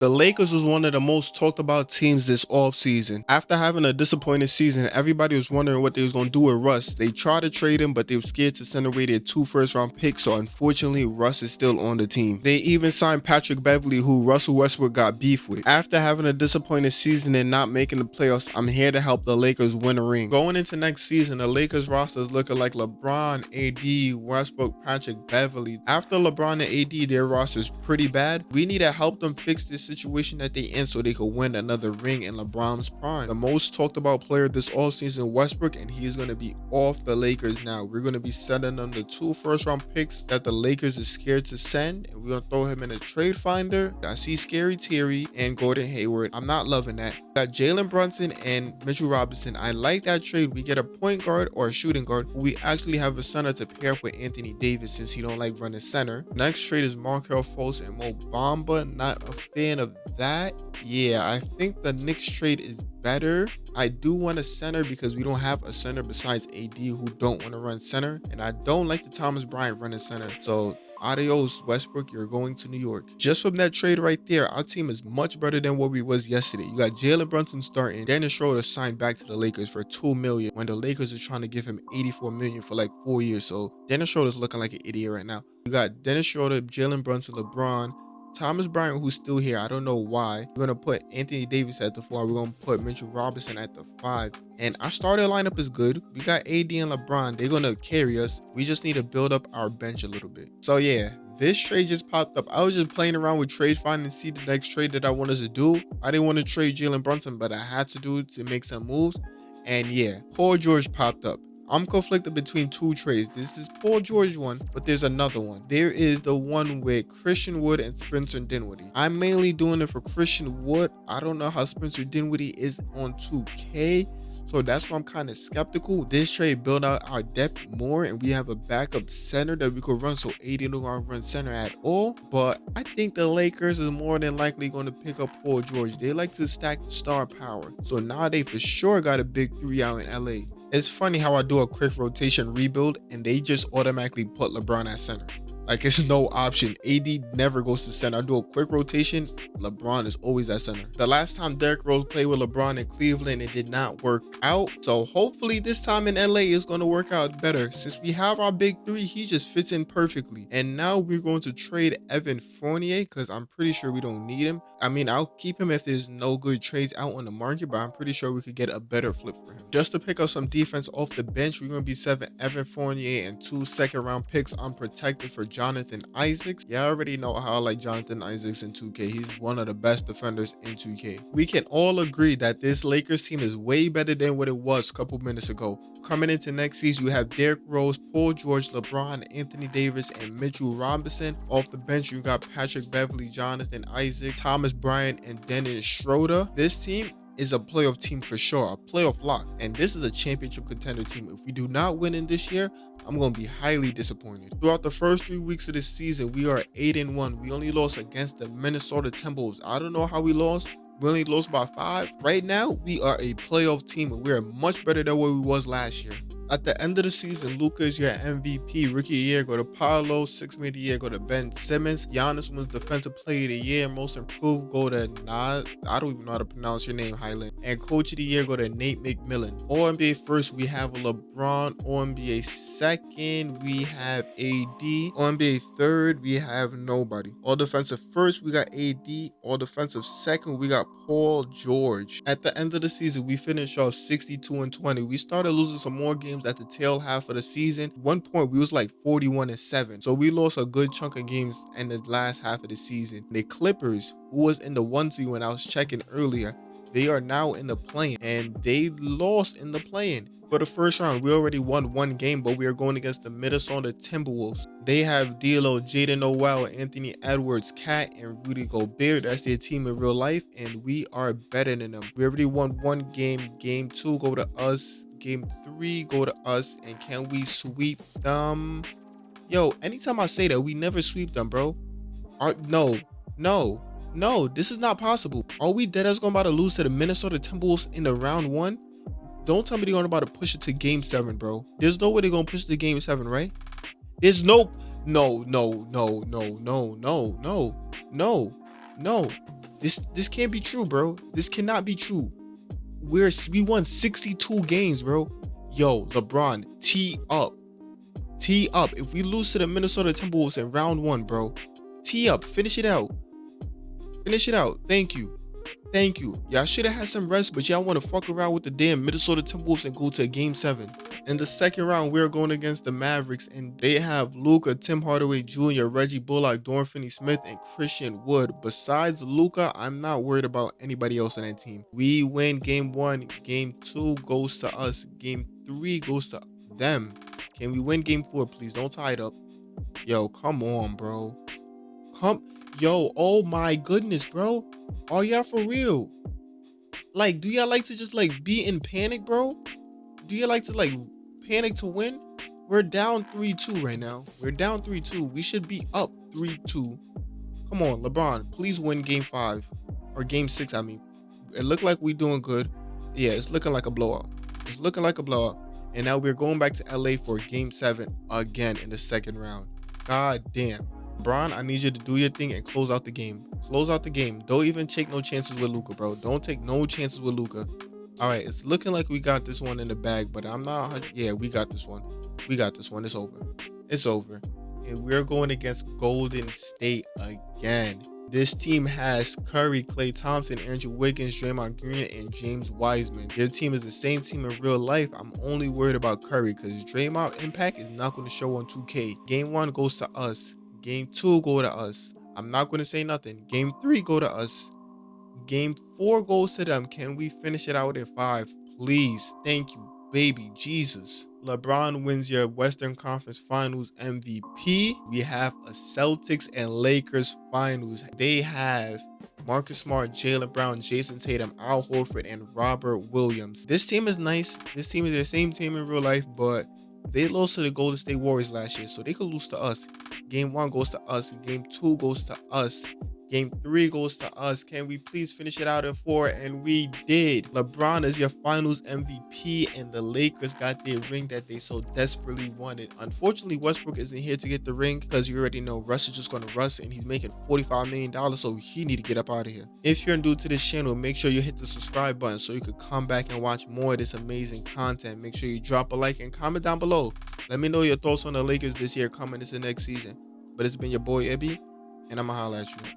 The Lakers was one of the most talked about teams this offseason. After having a disappointing season, everybody was wondering what they was going to do with Russ. They tried to trade him, but they were scared to send away their two first round picks, so unfortunately, Russ is still on the team. They even signed Patrick Beverley, who Russell Westbrook got beef with. After having a disappointing season and not making the playoffs, I'm here to help the Lakers win a ring. Going into next season, the Lakers roster is looking like LeBron, AD, Westbrook, Patrick Beverley. After LeBron and AD, their roster is pretty bad. We need to help them fix this situation that they in so they could win another ring in LeBron's prime. The most talked about player this offseason, Westbrook, and he is going to be off the Lakers now. We're going to be sending them the two first round picks that the Lakers is scared to send, and we're going to throw him in a trade finder. I see Scary Terry and Gordon Hayward. I'm not loving that. Got Jalen Brunson and Mitchell Robinson. I like that trade. We get a point guard or a shooting guard. We actually have a center to pair up with Anthony Davis since he don't like running center. Next trade is Markelle Fultz and Mo Bamba. Not a fan of that, yeah, I think the Knicks trade is better. I do want a center because we don't have a center besides AD who don't want to run center. And I don't like the Thomas Bryant running center. So adios Westbrook, you're going to New York. Just from that trade right there, our team is much better than what we was yesterday. You got Jalen Brunson starting. Dennis Schroeder signed back to the Lakers for two million when the Lakers are trying to give him 84 million for like four years. So Dennis Schroeder's looking like an idiot right now. You got Dennis Schroeder, Jalen Brunson, LeBron, Thomas Bryant, who's still here, I don't know why. We're gonna put Anthony Davis at the four. We're gonna put Mitchell Robinson at the five. And our starter lineup is good. We got AD and LeBron. They're gonna carry us. We just need to build up our bench a little bit. So yeah, this trade just popped up. I was just playing around with trade find and see the next trade that I wanted to do. I didn't want to trade Jalen Brunson, but I had to do to make some moves. And yeah, Paul George popped up. I'm conflicted between two trades. This is Paul George one, but there's another one. There is the one with Christian Wood and Spencer Dinwiddie. I'm mainly doing it for Christian Wood. I don't know how Spencer Dinwiddie is on 2K. So that's why I'm kind of skeptical. This trade build out our depth more and we have a backup center that we could run. So AD don't gonna run center at all. But I think the Lakers is more than likely going to pick up Paul George. They like to stack the star power. So now they for sure got a big three out in LA. It's funny how I do a quick rotation rebuild and they just automatically put LeBron at center. Like it's no option. AD never goes to center. I do a quick rotation. LeBron is always at center. The last time Derrick Rose played with LeBron in Cleveland, it did not work out. So hopefully this time in LA is going to work out better. Since we have our big three, he just fits in perfectly. And now we're going to trade Evan Fournier because I'm pretty sure we don't need him. I mean, I'll keep him if there's no good trades out on the market, but I'm pretty sure we could get a better flip for him. Just to pick up some defense off the bench, we're going to be seven Evan Fournier and two second round picks unprotected for Jonathan Isaacs. Yeah, I already know how I like Jonathan Isaacs in 2K. He's one of the best defenders in 2K. We can all agree that this Lakers team is way better than what it was a couple minutes ago. Coming into next season, you have Derrick Rose, Paul George, LeBron, Anthony Davis, and Mitchell Robinson. Off the bench, you got Patrick Beverley, Jonathan Isaac, Thomas Bryant, and Dennis Schroeder. This team is a playoff team for sure, a playoff lock. And this is a championship contender team. If we do not win in this year, I'm going to be highly disappointed. Throughout the first three weeks of this season, we are 8 and 1. We only lost against the Minnesota Timberwolves. I don't know how we lost. We only lost by five. Right now, we are a playoff team and we are much better than what we was last year. At the end of the season, Luka is your MVP. Rookie year go to Paolo. Six man of the year go to Ben Simmons. Giannis wins Defensive Player of the Year. Most improved go to Nas. I don't even know how to pronounce your name, Hyland. And Coach of the Year go to Nate McMillan. All NBA first, we have LeBron. All NBA second, we have AD. All NBA third, we have nobody. All defensive first, we got AD. All defensive second, we got Paul George. At the end of the season, we finished off 62 and 20. We started losing some more games games at the tail half of the season. One point we was like 41 and 7. So we lost a good chunk of games in the last half of the season. The Clippers, who was in the one seed when I was checking earlier, they are now in the play and they lost in the play-in. For the first round, we already won one game, but we are going against the Minnesota Timberwolves. They have D'Lo, Jaden Noel, Anthony Edwards, KAT, and Rudy Gobert. That's their team in real life, and we are better than them. We already won one game. Game two go to us. Game three go to us. And can we sweep them? Yo, anytime I say that, we never sweep them, bro. Are, no, no, no, this is not possible. Are we dead as going about to lose to the Minnesota Timberwolves in the round one? Don't tell me they're going about to push it to game seven, bro. There's no way they're to push it to game seven, right? There's no, no, no, no, no, no, no, no, no, no. This this can't be true, bro. This cannot be true. We're we won 62 games, bro. Yo, LeBron, tee up. Tee up. If we lose to the Minnesota Timberwolves in round one, bro, tee up. Finish it out. Finish it out. Thank you. Thank you. Y'all should have had some rest, but y'all want to fuck around with the damn Minnesota Timberwolves and go to game seven. In the second round, we're going against the Mavericks, and they have Luka, Tim Hardaway Jr., Reggie Bullock, Dorian Finney-Smith, and Christian Wood. Besides Luka, I'm not worried about anybody else on that team. We win game one. Game two goes to us. Game three goes to them. Can we win game four, please? Don't tie it up. Yo, come on, bro. Come, yo, oh my goodness, bro. Are y'all for real? Like, do y'all like to just like be in panic, bro? Do you like to like panic to win? We're down 3-2 right now. We're down 3-2. We should be up 3-2. Come on, LeBron, please win game five. Or game six, I mean. It looked like we doing good. Yeah, it's looking like a blowout. It's looking like a blowout. And now we're going back to LA for game seven again in the second round. God damn. LeBron, I need you to do your thing and close out the game. Close out the game. Don't even take no chances with Luka, bro. Don't take no chances with Luka. All right, it's looking like we got this one in the bag, but I'm not. Yeah, we got this one. We got this one. It's over. It's over. And we're going against Golden State again. This team has Curry, Klay Thompson, Andrew Wiggins, Draymond Green, and James Wiseman. Their team is the same team in real life. I'm only worried about Curry because Draymond impact is not going to show on 2K. Game one goes to us. Game two go to us. I'm not going to say nothing. Game three go to us. Game four goes to them. Can we finish it out at five? Please. Thank you, baby Jesus. LeBron wins your Western Conference Finals MVP. We have a Celtics and Lakers Finals. They have Marcus Smart, Jaylen Brown, Jayson Tatum, Al Horford, and Robert Williams. This team is nice. This team is the same team in real life, but they lost to the Golden State Warriors last year, so they could lose to us. Game one goes to us. Game two goes to us. Game three goes to us. Can we please finish it out in four? And we did. LeBron is your finals MVP, and the Lakers got their ring that they so desperately wanted. Unfortunately, Westbrook isn't here to get the ring because you already know Russ is just going to Russ, and he's making $45 million, so he need to get up out of here. If you're new to this channel, make sure you hit the subscribe button so you could come back and watch more of this amazing content. Make sure you drop a like and comment down below. Let me know your thoughts on the Lakers this year coming into the next season. But it's been your boy Ibby, and I'ma holla at you.